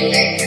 Music